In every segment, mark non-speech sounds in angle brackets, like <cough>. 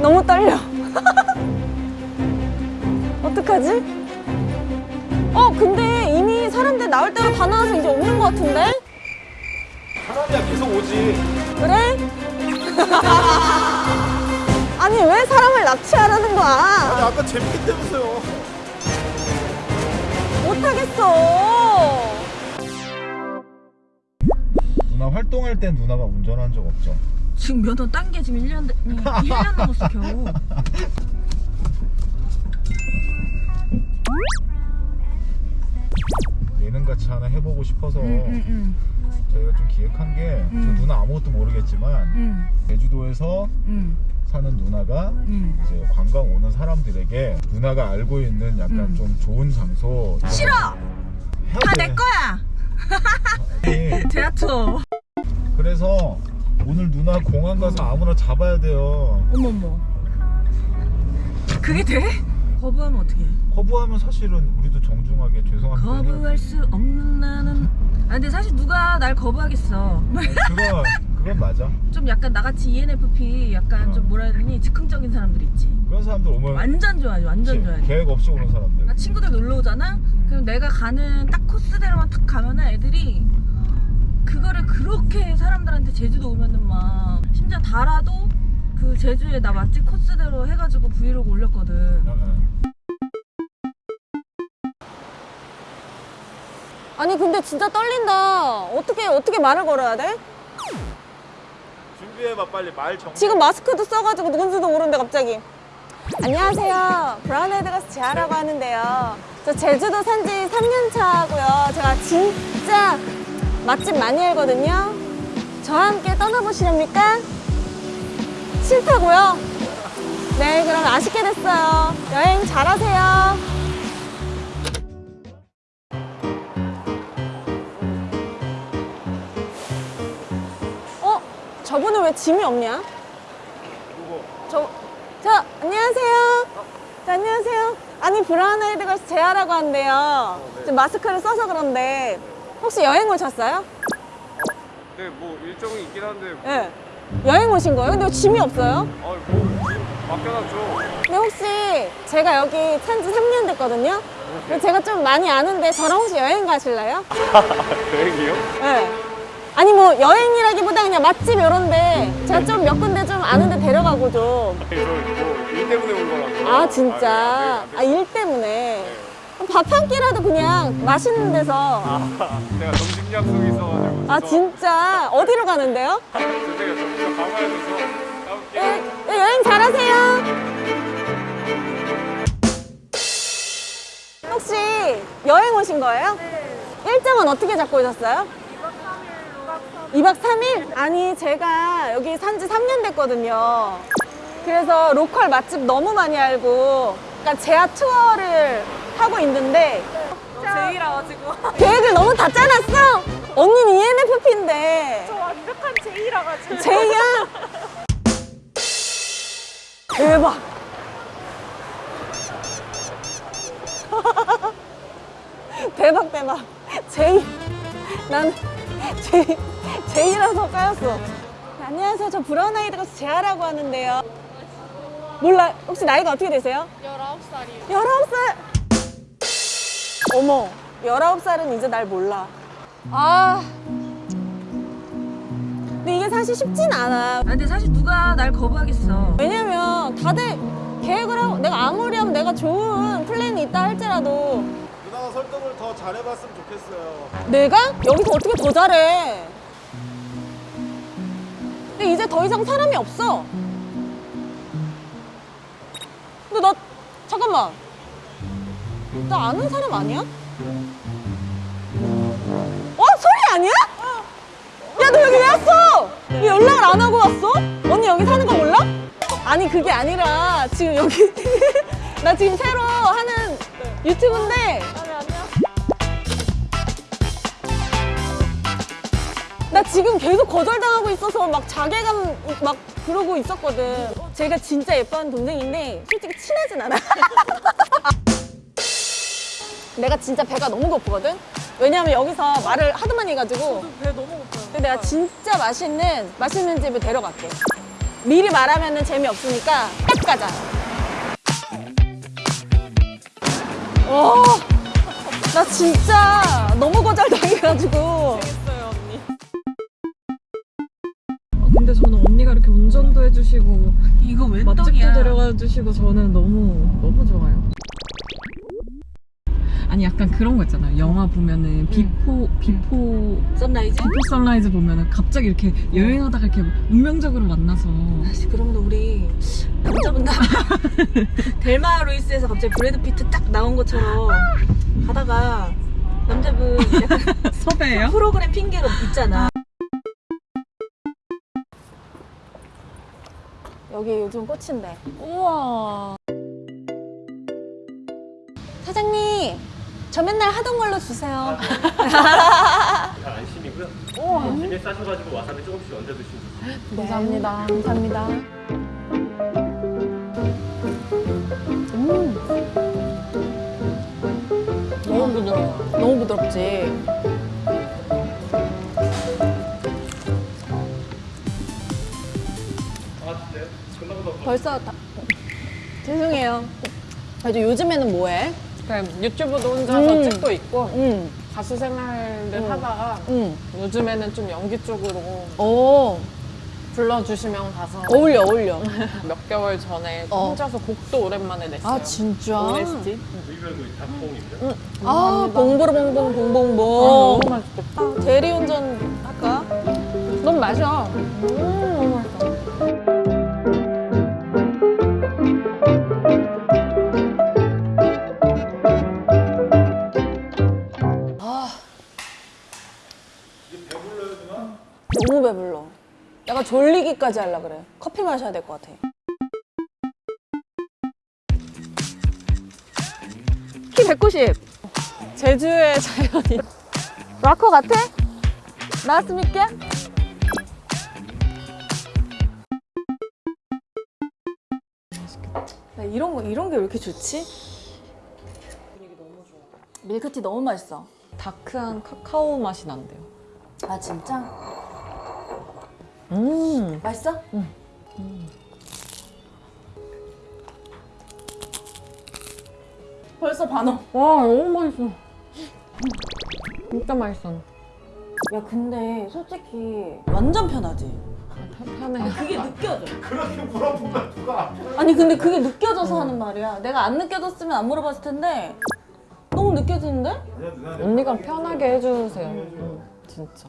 너무 떨려. <laughs> 어떡하지? 어, 근데 이미 사람들 나올 대로 다 나와서 이제 없는 것 같은데? 사람이야 계속 오지. 그래? <laughs> 아니, 왜 사람을 납치하라는 아니 거야? 아까 재밌겠다면서요. 못하겠어. 누나 활동할 땐 누나가 운전한 적 없죠? 지금 면허 딴 게 지금 1년, 1년 넘었어 겨우 예능같이 하나 해보고 싶어서 응응응 저희가 좀 기획한 게저 음. 누나 아무것도 모르겠지만 응, 제주도에서 응, 사는 누나가 응. 이제 관광 오는 사람들에게 누나가 알고 있는 약간 음. 좀 좋은 장소 싫어! 다 돼. 내 거야! 아니, <laughs> 대하 투어 그래서 오늘 누나 공항 가서 아무나 잡아야 돼요. 어머머. 그게 돼? 거부하면 어떡해? 거부하면 사실은 우리도 정중하게 죄송합니다 거부할. 수 없는 나는. 아 근데 사실 누가 날 거부하겠어. 그건 그건 맞아. 좀 약간 나같이 ENFP 약간 어. 좀 뭐라 해야 되니? 즉흥적인 사람들 있지. 그런 사람들 오면 완전 좋아하지 완전 좋아하지 계획 없이 오는 사람들. 나 친구들 놀러 오잖아? 그럼 내가 가는 딱 코스대로만 딱 가면은 애들이 그거를 그렇게 사람들한테 제주도 오면은 막 심지어 달아도 그 제주에 나 맛집 코스대로 해가지고 브이로그 올렸거든 어, 어. 아니, 근데 진짜 떨린다. 어떻게, 어떻게 말을 걸어야 돼? 준비해봐 빨리 말 정. 지금 마스크도 써가지고 누군지도 모르는데 갑자기 안녕하세요 브라운 아이드 가스 재하라고 하는데요 저 제주도 산지 3년 차고요 제가 진짜 맛집 많이 알거든요 저와 함께 떠나보시렵니까? 싫다고요? 네 그럼 아쉽게 됐어요 여행 잘하세요 어? 저분은 왜 짐이 없냐? 저, 저, 안녕하세요. 저, 안녕하세요. 아니, 브라운 아이드 걸스 제아라고. 네. 지금 마스크를 써서 그런데, 혹시 여행 오셨어요? 네, 뭐 일정이 있긴 한데 예. 네. 여행 오신 거예요? 근데 왜 짐이 없어요? 아, 뭐 맡겨놨죠. 근데 혹시 제가 여기 산지 3년 됐거든요? 근데 제가 좀 많이 아는데 저랑 혹시 여행 가실래요? <laughs> 여행이요? 네. 아니 뭐 여행이라기보다 그냥 맛집 이런데 제가 좀 몇 군데 좀 아는데 데려가고 좀. 아니, 저뭐일 때문에 온 거라서. 아 진짜 아, 네, 아일 때문에 밥 한 끼라도 그냥 맛있는 데서 아, 제가 점심 약속이 있어가지고. 아 진짜 어디로 가는데요? 제가 점심 가봐야 돼서 예, 예, 여행 잘하세요. 혹시 여행 오신 거예요? 네. 일정은 어떻게 잡고 오셨어요? 2박 3일? 아니 제가 여기 산지 3년 됐거든요. 그래서 로컬 맛집 너무 많이 알고 그러니까 제아 투어를 하고 있는데 제이라가지고 <laughs> 계획을 너무 다 짜놨어? 언니는 ENFP인데 저 완벽한 제이라가지고 제이야? 대박. <laughs> 대박 대박. 제이. 난 제이 제이라서 까였어. 안녕하세요. 저 브라운 아이드 가서 제아라고 하는데요. 몰라. 혹시 나이가 어떻게 되세요? 19살이에요 19살. 어머. 19살은 이제 날 몰라. 아. 근데 이게 사실 쉽진 않아. 아 근데 사실 누가 날 거부하겠어 왜냐면 다들 계획을 하고 내가 아무리 하면 내가 좋은 플랜이 있다 할지라도 누나가 설득을 더 잘해봤으면 좋겠어요. 내가 여기서 어떻게 더 잘해 근데 이제 더 이상 사람이 없어 근데 나 잠깐만 나 아는 사람 아니야? 어? 소리 아니야? 야 너 여기 왜 왔어? 왜 연락을 안 하고 왔어? 언니 여기 사는 거 몰라? 아니 그게 아니라 지금 여기 <laughs> 나 지금 새로 하는 유튜브인데 나 지금 계속 거절당하고 있어서 막 자괴감 막 그러고 있었거든. 제가 진짜 예뻐하는 동생인데 솔직히 친하진 않아. <laughs> 내가 진짜 배가 너무 고프거든? 왜냐면 여기서 말을 하도 많이 해가지고 배 너무 고파요 근데 내가 진짜 맛있는 맛있는 집을 데려갈게. 미리 말하면 재미없으니까 딱 가자. 와, 나 진짜 너무 거절당해가지고. 아, 근데 저는 언니가 이렇게 운전도 해주시고 이거 웬 맛집도 떡이야? 데려가 주시고 저는 너무 너무 좋아요. 아니 약간 그런 거 있잖아요. 영화 보면은 Before Before Sunrise? Before Sunrise 보면은 갑자기 이렇게 여행하다가 이렇게 운명적으로 만나서 다시 그러면 우리 남자분들 <laughs> 델마 루이스에서 갑자기 브래드 피트 딱 나온 것처럼 가다가 남자분 약간 <laughs> 섭외예요? 프로그램 핑계로 있잖아. 여기 요즘 꽃인데. 우와. 사장님, 저 맨날 하던 걸로 주세요. 다 안심이고요. 안심에 싸셔가지고 와사비 조금씩 얹어 드시면 좋습니다. 감사합니다. 감사합니다. 음. 너무 부드러워. 너무 부드럽지. 아 벌써 다... 죄송해요. 그래도 요즘에는 뭐해? 그냥 유튜브도 혼자서 음. 찍고 있고 응, 가수 생활을 음. 하다가 응. 요즘에는 좀 연기 쪽으로 오, 불러주시면 가서 어울려, 어울려. <laughs> 몇 개월 전에 어. 혼자서 곡도 오랜만에 냈어요. 아, 진짜? OST? 의견도 닭봉입니다. 아, 봉부르봉봉, 봉봉봉. 너무 맛있겠다. 아, 대리운전 할까? 넌 마셔. 음, 졸리기까지 하려 그래. 커피 마셔야 될 것 같아. 키 190. 제주의 자연인. 락커 같아? 나왔습니까? 나 이런 거 이런 게 왜 이렇게 좋지? 밀크티 너무 맛있어. 다크한 카카오 맛이 난대요. 아 진짜? 음. 맛있어? 응. 벌써 반어. 와, 너무 맛있어. 진짜 맛있어. 야 근데 솔직히 완전 편하지. 편해. 그게 느껴져. 그렇게 물어보면 누가 아니 근데 그게 느껴져서 하는 말이야. 내가 안 느껴졌으면 안 물어봤을 텐데 너무 느껴지는데? 아니야 언니가 편하게 해주세요. 음, 진짜.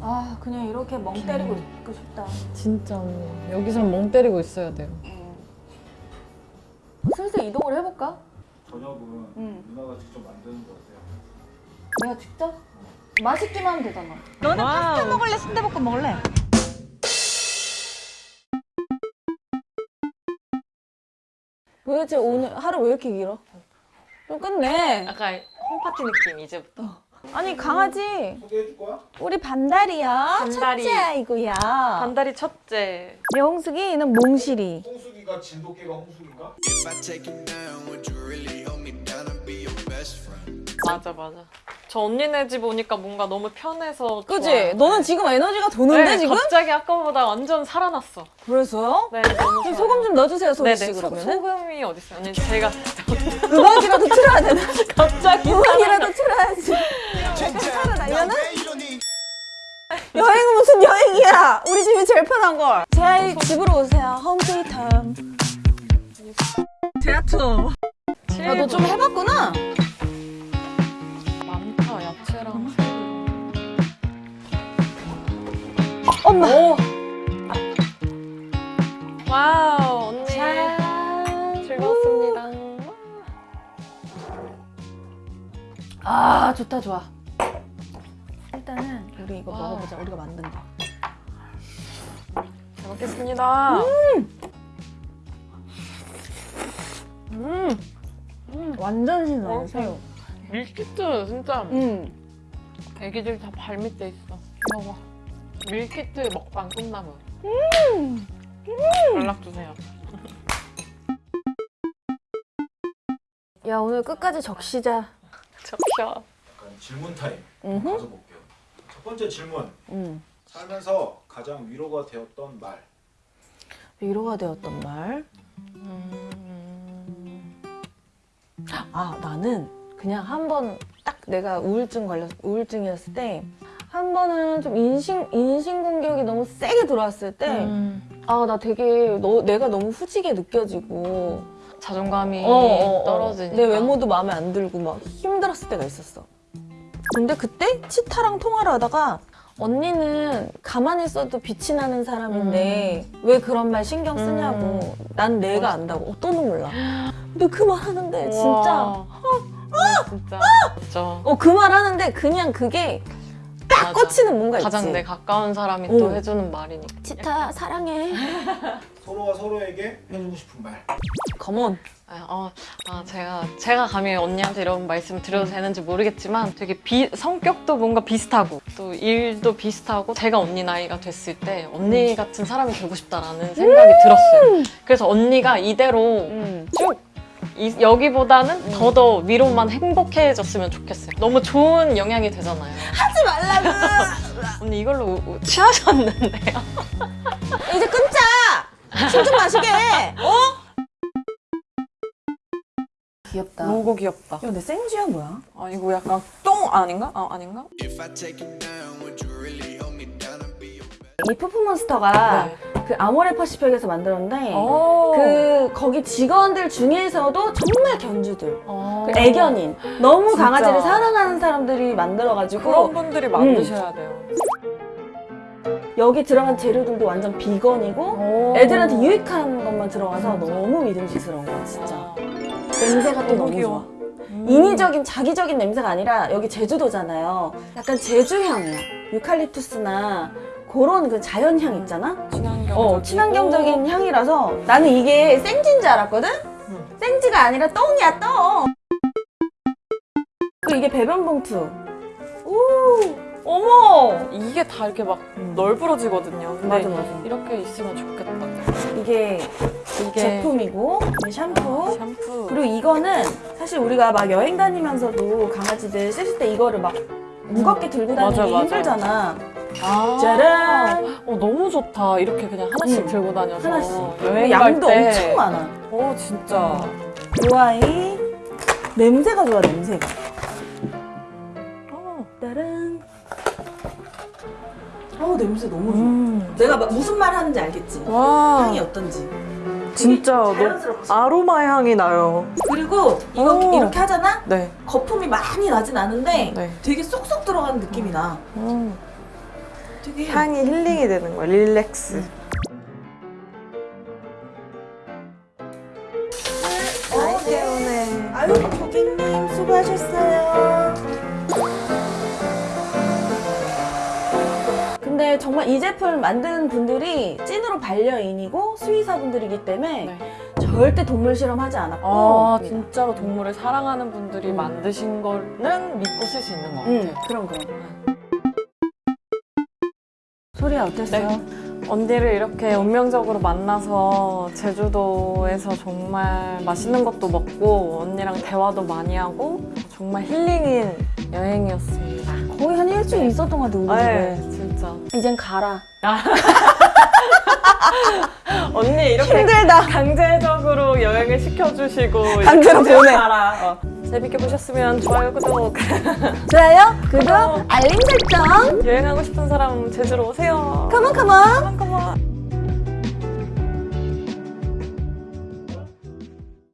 아 그냥 이렇게 멍 때리고 있고 싶다. 진짜 언니. 여기선 멍 때리고 있어야 돼요. 슬슬 이동을 해볼까? 저녁은 응. 누나가 직접 만드는 거 어때요? 내가 직접? 맛있기만 하면 되잖아. 너는 파스타 먹을래? 순대볶음 먹을래? 도대체 오늘 하루 왜 이렇게 길어? 좀 끝내. 약간 홈파티 느낌 이제부터. 아니 강아지 소개해 줄 거야? 우리 반달이야. 반달이. 첫째 아이고야. 반다리 첫째. 내 홍숙이는 몽실이. 홍숙이가 진돗개가 홍숙인가? 맞아 맞아. 저 언니네 집 오니까 뭔가 너무 편해서 그지? 좋아요. 너는 지금 에너지가 도는데 네, 지금? 갑자기 아까보다 완전 살아났어. 그래서? 네, 너무 좀 좋아요. 소금 좀 넣어주세요, 소리 씨 그러면은. 소금이 어디 있어요? 언니 제가 <laughs> 음악이라도 틀어야 되나? <laughs> 갑자기 음악이라도 틀어야지. 살아나려나? 여행은 무슨 여행이야? 우리 집이 제일 편한 걸. 제아 집으로 오세요. Home sweet home. 제아 투어. 야, 너 좀 해봤구나? 엄마. wow 언니 즐거웠습니다. 아, 좋다, 좋아. 일단은 우리 이거 먹어보자. 우리가 만든 거. 잘 먹겠습니다. 완전 신선해, 새우. 밀키트 진짜 음. 애기들 다 발 밑에 있어. 먹어. 밀키트 먹방 끝나면 연락 주세요. 야, 오늘 끝까지 적시자. 적셔. 약간 질문 타임 음흠. 가져볼게요. 첫 번째 질문. 음. 살면서 가장 위로가 되었던 말. 위로가 되었던 말. 아 나는 그냥 한 번 딱 내가 우울증 걸렸 우울증이었을 때한 번은 좀 인신 인신 공격이 너무 세게 들어왔을 때아나 되게 너, 내가 너무 후지게 느껴지고 자존감이 어, 어, 어. 떨어지니까. 내 외모도 마음에 안 들고 막 힘들었을 때가 있었어. 근데 그때 치타랑 통화를 하다가 언니는 가만히 있어도 빛이 나는 사람인데 왜 그런 말 신경 쓰냐고. 난 내가 안다고. 어, 또 눈물 나. 근데 그 말 하는데 진짜 우와. 네, 진짜 진짜 어 그 말 하는데 그냥 그게 꽂히는 뭔가 가장 있지. 내 가까운 사람이 오. 또 해주는 말이니까. 치타 사랑해. <laughs> 서로가 서로에게 해주고 싶은 말. 컴온. 아, 어, 아, 제가 제가 감히 언니한테 이런 말씀 드려도 되는지 모르겠지만 되게 비, 성격도 뭔가 비슷하고 또 일도 비슷하고 제가 언니 나이가 됐을 때 언니 같은 사람이 되고 싶다라는 생각이 들었어요. 그래서 언니가 이대로 음. 쭉 이- 여기보다는 더더 위로만 행복해졌으면 좋겠어요. 너무 좋은 영향이 되잖아요. 하지 말라고. <laughs> 언니 이걸로 우- 우- 취하셨는데요? <laughs> 이제 끊자. 술좀 마시게. 어? 귀엽다. 너무 귀엽다. 야, 내 생쥐야 뭐야? 아 이거 약간 똥 아닌가? 아 아닌가? 이 푸푸몬스터가 네. 그 아모레 퍼시픽에서 만들었는데 오. 그 거기 직원들 중에서도 정말 견주들 어. 그 애견인 너무 진짜. 강아지를 사랑하는 사람들이 만들어가지고 그런 분들이 만드셔야 돼요. 여기 들어간 재료들도 완전 비건이고 오. 애들한테 유익한 것만 들어가서 너무 믿음직스러운 거야 진짜 아. 냄새가 또 너무 너무. 좋아 인위적인 자기적인 냄새가 아니라 여기 제주도잖아요 약간 제주향이야 유칼립투스나 그런 그 자연향 있잖아. 어, 친환경적인 향이라서 나는 이게 생지인 줄 알았거든? 생지가 아니라 똥이야, 똥! 그리고 이게 배변 봉투. 오! 어머! 이게 다 이렇게 막 널브러지거든요. 근데 맞아, 맞아. 이렇게 있으면 좋겠다. 이게 이게 제품이고, 이게 샴푸. 샴푸. 그리고 이거는 사실 우리가 막 여행 다니면서도 강아지들 씻을 때 이거를 막 무겁게 들고 다니기 맞아. 힘들잖아. 아. 짜란! 어 너무 좋다. 이렇게 그냥 하나씩 응. 들고 다녀서 하나씩. 여행 양도 갈 때. 엄청 많아. 어 진짜. 이 아이 냄새가 좋아, 냄새가. 어. 따란. 어우 냄새 너무 좋아. 음. 내가 막 무슨 말 하는지 알겠지? 와. 향이 어떤지. 진짜 자연스럽지. 아로마 향이 나요. 그리고 이거 오. 이렇게 하잖아? 네. 거품이 많이 나진 않은데 네. 되게 쏙쏙 들어가는 느낌이 나. 음. 되게 향이 힐링이 되는 거야. 릴렉스. 어, 네. 아유 고객님 수고하셨어요. 근데 정말 이 제품을 만드는 분들이 찐으로 반려인이고 수의사분들이기 때문에 네. 절대 동물 실험하지 않았고 아 진짜로 동물을 사랑하는 분들이 음. 만드신 거는 믿고 쓸 수 있는 것 같아요. 응 그럼 그럼 소리야 어땠어요? 네. 언니를 이렇게 운명적으로 만나서 제주도에서 정말 맛있는 것도 먹고 언니랑 대화도 많이 하고 정말 힐링인 여행이었습니다. 거의 한 일주일 있었던 것 같아 우리 네, 진짜. 이젠 가라 <laughs> 언니 이렇게 힘들다 강제적으로 여행을 시켜주시고 강제로 보내. 가라. 어. 재밌게 보셨으면 좋아요, 구독. <laughs> 좋아요 구독 알림 설정 여행하고 싶은 사람 제주로 오세요. 컴온 컴온 컴온.